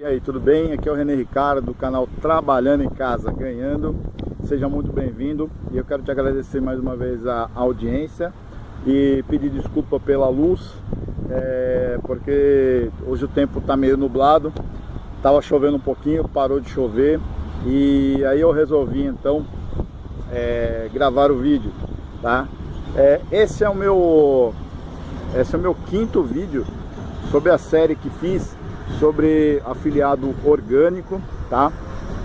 E aí, tudo bem? Aqui é o René Ricardo do canal Trabalhando em Casa Ganhando. Seja muito bem-vindo e eu quero te agradecer mais uma vez a audiência e pedir desculpa pela luz, é, porque hoje o tempo está meio nublado, estava chovendo um pouquinho, parou de chover e aí eu resolvi então é, gravar o vídeo, tá? É, esse é o meu esse é o meu quinto vídeo sobre a série que fiz sobre afiliado orgânico, tá?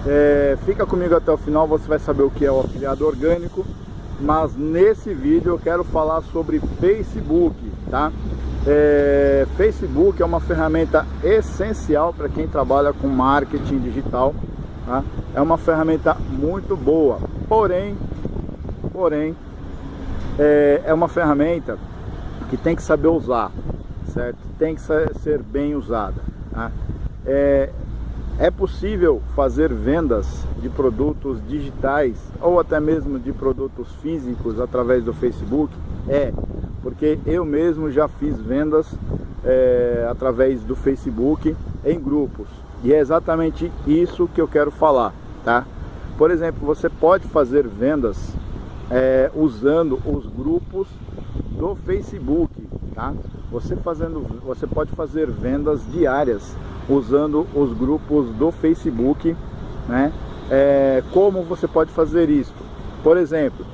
É, fica comigo até o final, você vai saber o que é o afiliado orgânico, mas nesse vídeo eu quero falar sobre Facebook, tá? É, Facebook é uma ferramenta essencial para quem trabalha com marketing digital, tá? É uma ferramenta muito boa, porém, porém, é, é uma ferramenta que tem que saber usar, certo? Tem que ser bem usada. Tá? É, é possível fazer vendas de produtos digitais ou até mesmo de produtos físicos através do Facebook? É, porque eu mesmo já fiz vendas é, através do Facebook em grupos e é exatamente isso que eu quero falar, tá? Por exemplo, você pode fazer vendas é, usando os grupos do Facebook, tá? Você fazendo, você pode fazer vendas diárias usando os grupos do Facebook, né? É, como você pode fazer isso? Por exemplo,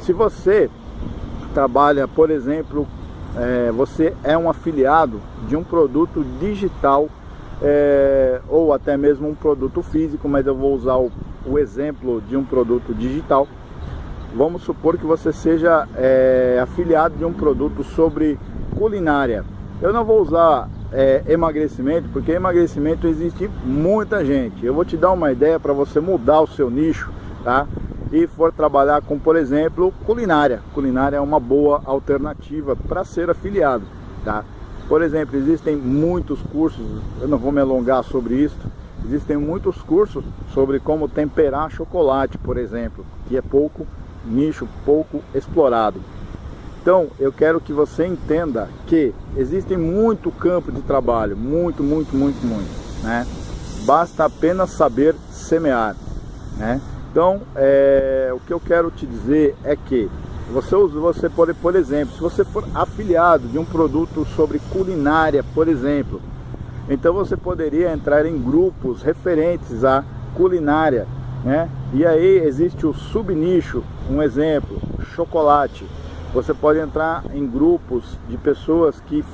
se você trabalha, por exemplo, é, você é um afiliado de um produto digital é, ou até mesmo um produto físico, mas eu vou usar o, o exemplo de um produto digital vamos supor que você seja é, afiliado de um produto sobre culinária. Eu não vou usar é, emagrecimento, porque emagrecimento existe muita gente. Eu vou te dar uma ideia para você mudar o seu nicho, tá? E for trabalhar com, por exemplo, culinária. Culinária é uma boa alternativa para ser afiliado, tá? Por exemplo, existem muitos cursos, eu não vou me alongar sobre isso, existem muitos cursos sobre como temperar chocolate, por exemplo, que é pouco nicho pouco explorado. Então, eu quero que você entenda que existe muito campo de trabalho, muito, muito, muito, muito, né? Basta apenas saber semear, né? Então, é, o que eu quero te dizer é que você, você pode, por exemplo, se você for afiliado de um produto sobre culinária, por exemplo, então você poderia entrar em grupos referentes à culinária, né? E aí existe o subnicho, um exemplo, chocolate. Você pode entrar em grupos de pessoas que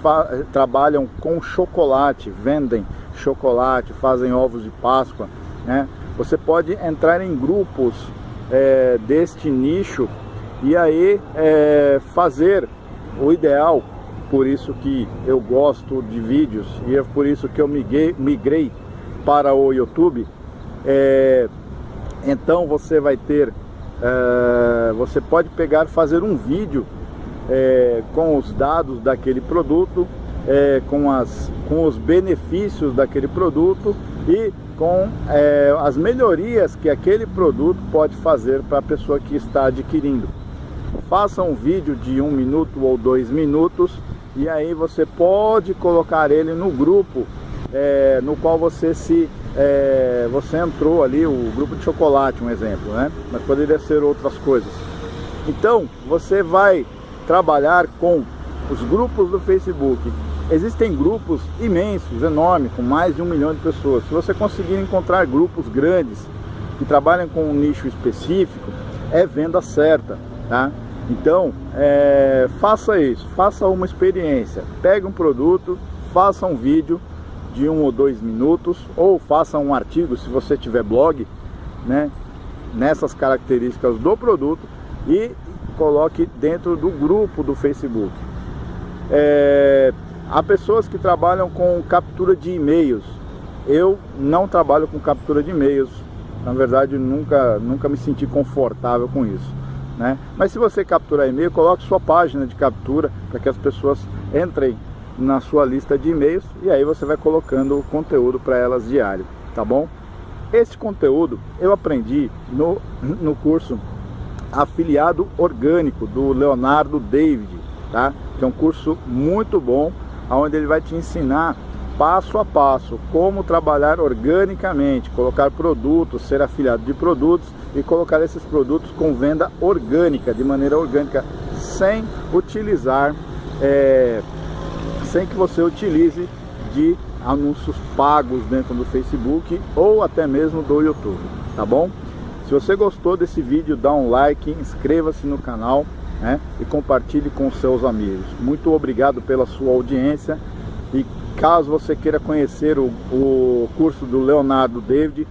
trabalham com chocolate, vendem chocolate, fazem ovos de Páscoa. Né? Você pode entrar em grupos é, deste nicho e aí é, fazer o ideal. Por isso que eu gosto de vídeos e é por isso que eu migrei, migrei para o YouTube. É, então você vai ter, é, você pode pegar fazer um vídeo é, com os dados daquele produto, é, com, as, com os benefícios daquele produto e com as melhorias que aquele produto pode fazer para a pessoa que está adquirindo. Faça um vídeo de um minuto ou dois minutos e aí você pode colocar ele no grupo no qual você se é, você entrou ali, o grupo de chocolate, um exemplo, né? Mas poderia ser outras coisas. Então, você vai trabalhar com os grupos do Facebook. Existem grupos imensos, enormes, com mais de um milhão de pessoas. Se você conseguir encontrar grupos grandes que trabalham com um nicho específico, é venda certa, tá? Então, é, faça isso, faça uma experiência, pegue um produto, faça um vídeo, de um ou dois minutos, ou faça um artigo, se você tiver blog, né, nessas características do produto e coloque dentro do grupo do Facebook. É, há pessoas que trabalham com captura de e-mails. Eu não trabalho com captura de e-mails. Na verdade, nunca, nunca me senti confortável com isso. Né? Mas se você capturar e-mail, coloque sua página de captura para que as pessoas entrem na sua lista de e-mails e aí você vai colocando o conteúdo para elas diário, tá bom? Esse conteúdo eu aprendi no, no curso Afiliado Orgânico do Leonardo David, tá? Que é um curso muito bom, onde ele vai te ensinar passo a passo, como trabalhar organicamente, colocar produtos, ser afiliado de produtos e colocar esses produtos com venda orgânica, de maneira orgânica, sem utilizar, é, sem que você utilize de anúncios pagos dentro do Facebook ou até mesmo do YouTube, tá bom? Se você gostou desse vídeo, dá um like, inscreva-se no canal né, e compartilhe com seus amigos. Muito obrigado pela sua audiência e caso você queira conhecer o, o curso do Leonardo David,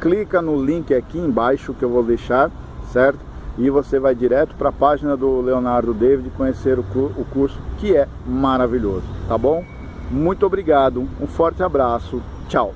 clica no link aqui embaixo que eu vou deixar, certo? E você vai direto para a página do Leonardo David conhecer o, curso que é maravilhoso, tá bom? Muito obrigado, um forte abraço, tchau!